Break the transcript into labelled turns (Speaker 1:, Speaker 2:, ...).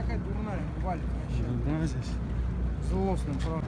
Speaker 1: какая дурная, валит вообще.
Speaker 2: Да, здесь.
Speaker 1: Злостным, правда.